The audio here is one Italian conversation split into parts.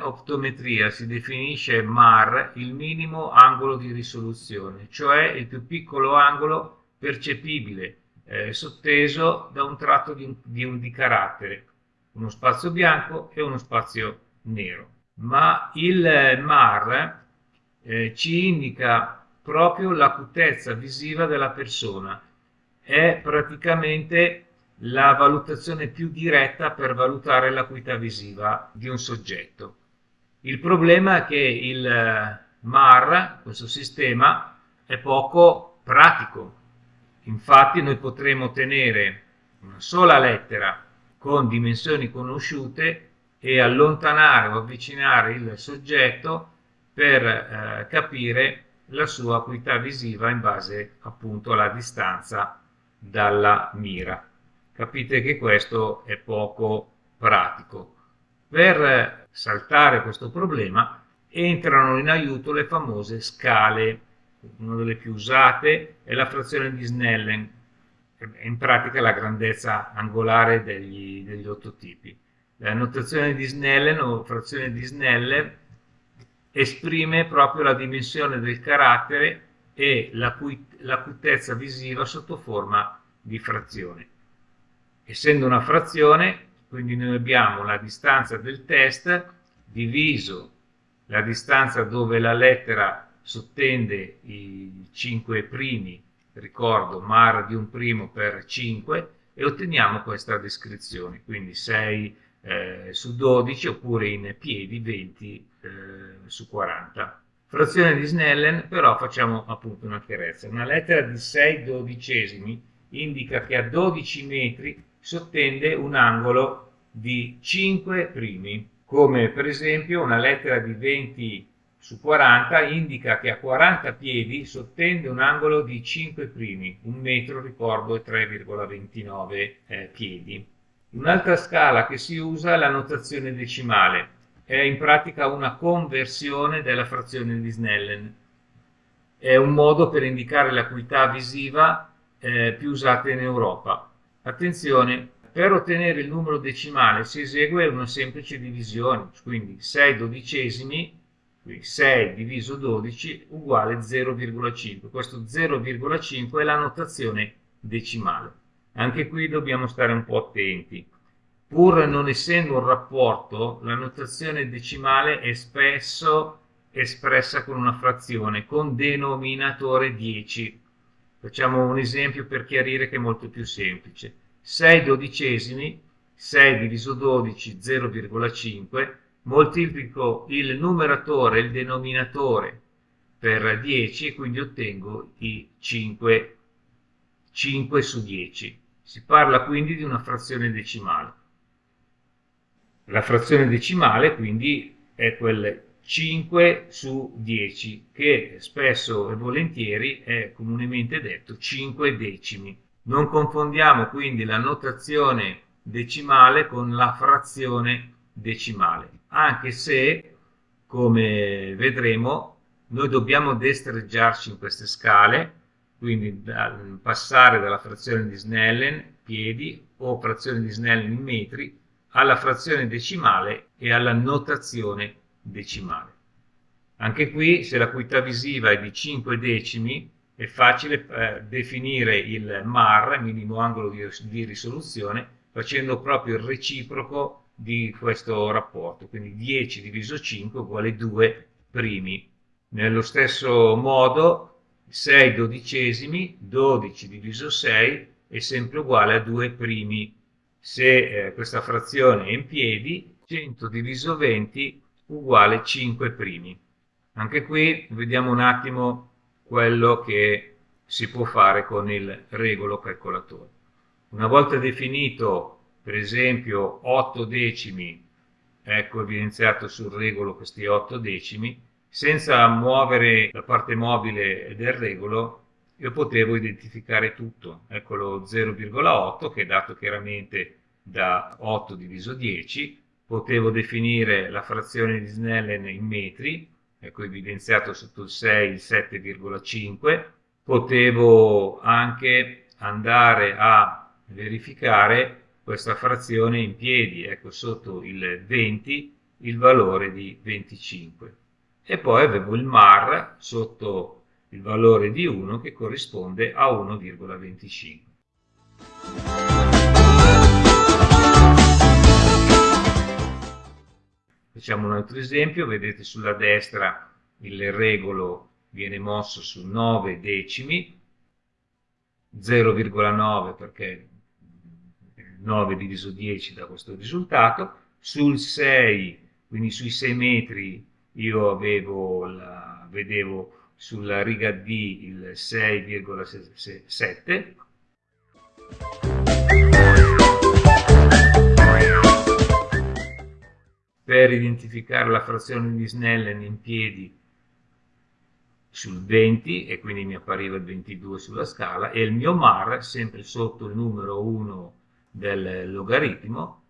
optometria si definisce MAR il minimo angolo di risoluzione, cioè il più piccolo angolo percepibile, eh, sotteso da un tratto di, di, di carattere, uno spazio bianco e uno spazio nero. Ma il MAR eh, ci indica proprio l'acutezza visiva della persona, è praticamente la valutazione più diretta per valutare l'acuità visiva di un soggetto. Il problema è che il eh, MAR, questo sistema, è poco pratico. Infatti noi potremo ottenere una sola lettera con dimensioni conosciute e allontanare o avvicinare il soggetto per eh, capire la sua acuità visiva in base appunto alla distanza dalla mira capite che questo è poco pratico. Per saltare questo problema entrano in aiuto le famose scale, una delle più usate è la frazione di Snellen, in pratica la grandezza angolare degli, degli otto tipi. La notazione di Snellen o frazione di Snellen esprime proprio la dimensione del carattere e l'acutezza visiva sotto forma di frazione essendo una frazione, quindi noi abbiamo la distanza del test diviso la distanza dove la lettera sottende i 5 primi, ricordo, mar di un primo per 5, e otteniamo questa descrizione, quindi 6 eh, su 12 oppure in piedi 20 eh, su 40. Frazione di Snellen però facciamo appunto una chiarezza. Una lettera di 6 dodicesimi indica che a 12 metri sottende un angolo di 5 primi, come per esempio una lettera di 20 su 40 indica che a 40 piedi sottende un angolo di 5 primi, un metro ricordo è 3,29 eh, piedi. Un'altra scala che si usa è la notazione decimale, è in pratica una conversione della frazione di Snellen. È un modo per indicare l'acuità visiva eh, più usata in Europa. Attenzione, per ottenere il numero decimale si esegue una semplice divisione, quindi 6 dodicesimi, quindi 6 diviso 12 uguale 0,5. Questo 0,5 è la notazione decimale. Anche qui dobbiamo stare un po' attenti. Pur non essendo un rapporto, la notazione decimale è spesso espressa con una frazione, con denominatore 10 Facciamo un esempio per chiarire che è molto più semplice. 6 dodicesimi, 6 diviso 12, 0,5, moltiplico il numeratore il denominatore per 10 e quindi ottengo i 5, 5 su 10. Si parla quindi di una frazione decimale. La frazione decimale quindi è quel 5 su 10, che spesso e volentieri è comunemente detto 5 decimi. Non confondiamo quindi la notazione decimale con la frazione decimale, anche se, come vedremo, noi dobbiamo destreggiarci in queste scale, quindi passare dalla frazione di Snellen, piedi, o frazione di Snellen in metri, alla frazione decimale e alla notazione decimale. Anche qui, se l'acuità visiva è di 5 decimi, è facile eh, definire il MAR, minimo angolo di, di risoluzione, facendo proprio il reciproco di questo rapporto, quindi 10 diviso 5 uguale 2 primi. Nello stesso modo 6 dodicesimi, 12 diviso 6 è sempre uguale a 2 primi. Se eh, questa frazione è in piedi, 100 diviso 20 uguale 5 primi. Anche qui vediamo un attimo quello che si può fare con il regolo calcolatore. Una volta definito per esempio 8 decimi, ecco evidenziato sul regolo questi 8 decimi, senza muovere la parte mobile del regolo io potevo identificare tutto, ecco lo 0,8 che è dato chiaramente da 8 diviso 10, potevo definire la frazione di Snellen in metri, ecco evidenziato sotto il 6 il 7,5, potevo anche andare a verificare questa frazione in piedi, ecco sotto il 20 il valore di 25 e poi avevo il mar sotto il valore di 1 che corrisponde a 1,25. Facciamo un altro esempio, vedete sulla destra il regolo viene mosso su 9 decimi, 0,9 perché 9 diviso 10 da questo risultato, sul 6, quindi sui 6 metri io avevo la, vedevo sulla riga D il 6,7 per identificare la frazione di Snellen in piedi sul 20 e quindi mi appariva il 22 sulla scala e il mio mar sempre sotto il numero 1 del logaritmo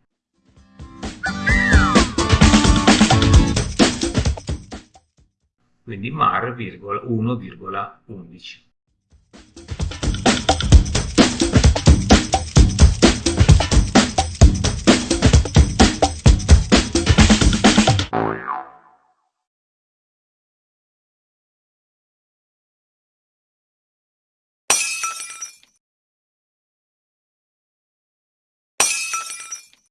quindi mar 1,11